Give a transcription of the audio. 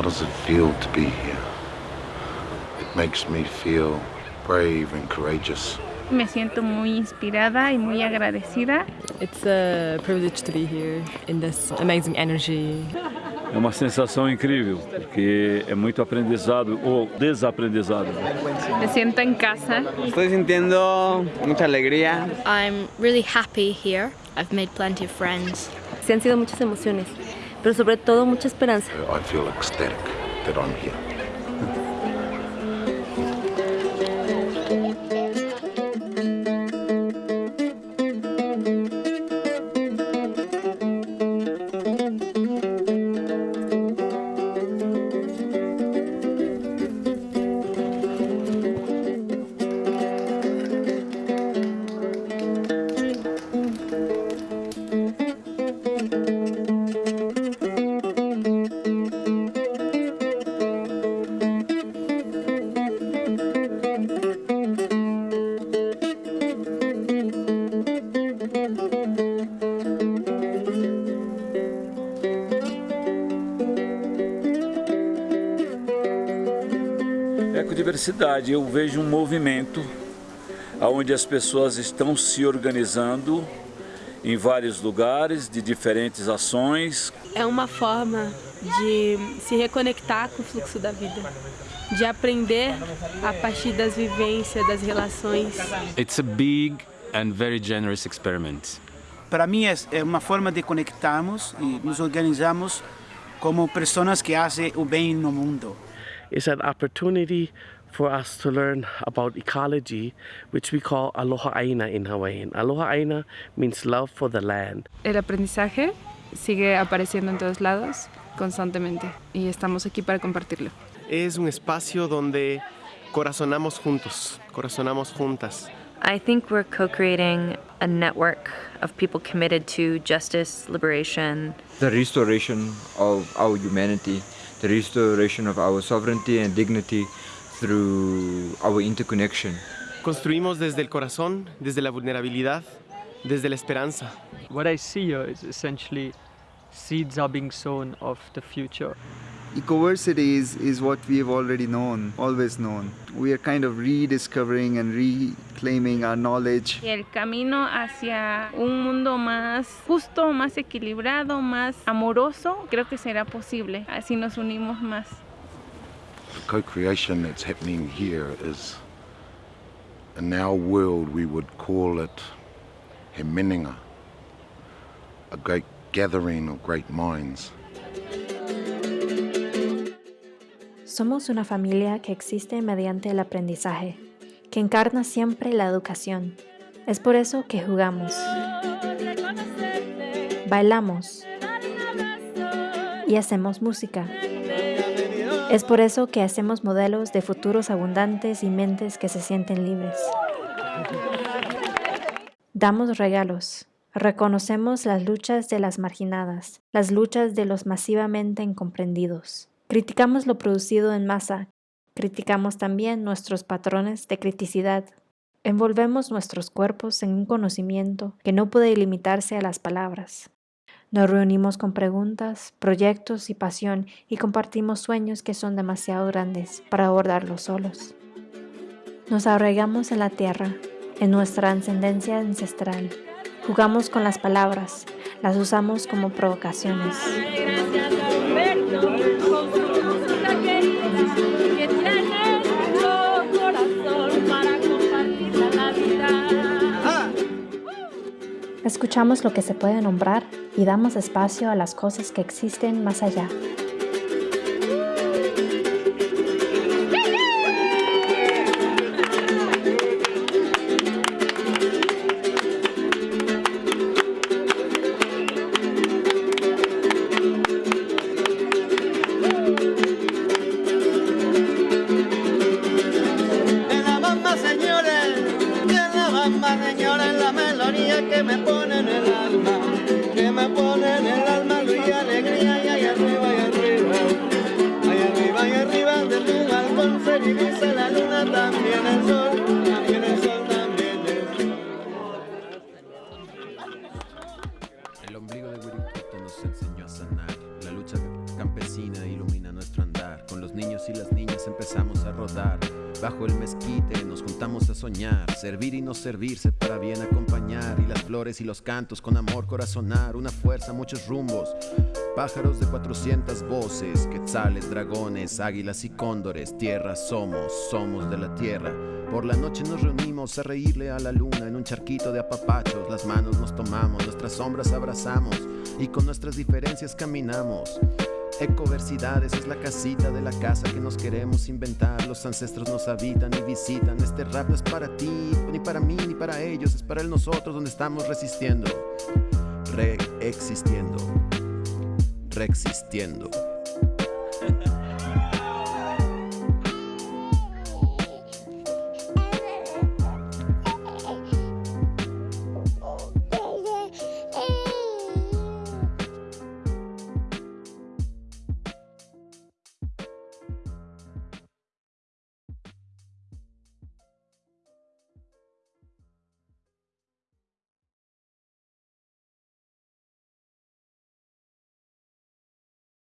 How does it feel to be here? It makes me feel brave and courageous. Me siento muy inspirada y muy agradecida. It's a privilege to be here in this amazing energy. É uma sensação incrível, porque é muito aprendizado ou desaprendizado. Me siento en casa. Estoy sintiendo mucha alegría. I'm really happy here. I've made plenty of friends. Se han sido muchas emociones, pero sobre todo mucha esperanza. Ecodiversidade, eu vejo um movimento onde as pessoas estão se organizando em vários lugares, de diferentes ações. É uma forma de se reconectar com o fluxo da vida, de aprender a partir das vivências, das relações. It's a big and very generous experiment. Para mim é, é uma forma de conectarmos e nos organizarmos como pessoas que fazem o bem no mundo. It's an opportunity for us to learn about ecology, which we call Aloha Aina in Hawaiian. Aloha Aina means love for the land. El aprendizaje sigue apareciendo en todos lados constantemente y estamos aquí para compartirlo. Es un espacio donde corazonamos juntos, corazonamos juntas. I think we're co-creating a network of people committed to justice, liberation. The restoration of our humanity, the restoration of our sovereignty and dignity through our interconnection. Construimos desde el corazón, desde la vulnerabilidad, desde la esperanza. What I see here is essentially seeds are being sown of the future. Ecoversity is, is what we have already known, always known. We are kind of rediscovering and reclaiming our knowledge. Y el camino hacia un mundo más justo, más equilibrado, más amoroso, creo que será posible. Así nos unimos más. The co-creation that's happening here is, in our world, we would call it he meninga, a great gathering of great minds. Somos una familia que existe mediante el aprendizaje, que encarna siempre la educación. Es por eso que jugamos, bailamos y hacemos música. Es por eso que hacemos modelos de futuros abundantes y mentes que se sienten libres. Damos regalos. Reconocemos las luchas de las marginadas, las luchas de los masivamente incomprendidos. Criticamos lo producido en masa. Criticamos también nuestros patrones de criticidad. Envolvemos nuestros cuerpos en un conocimiento que no puede limitarse a las palabras. Nos reunimos con preguntas, proyectos y pasión y compartimos sueños que son demasiado grandes para abordarlos solos. Nos arraigamos en la tierra, en nuestra ascendencia ancestral. Jugamos con las palabras, las usamos como provocaciones. Escuchamos lo que se puede nombrar y damos espacio a las cosas que existen más allá. El alma, Bajo el mezquite nos juntamos a soñar, servir y no servirse para bien acompañar. Y las flores y los cantos con amor corazonar, una fuerza, muchos rumbos. Pájaros de 400 voces, quetzales, dragones, águilas y cóndores. Tierra somos, somos de la tierra. Por la noche nos reunimos a reírle a la luna en un charquito de apapachos. Las manos nos tomamos, nuestras sombras abrazamos y con nuestras diferencias caminamos. Ecoversidades es la casita de la casa que nos queremos inventar. Los ancestros nos habitan y visitan. Este rap no es para ti, ni para mí, ni para ellos. Es para el nosotros donde estamos resistiendo. Reexistiendo. Reexistiendo.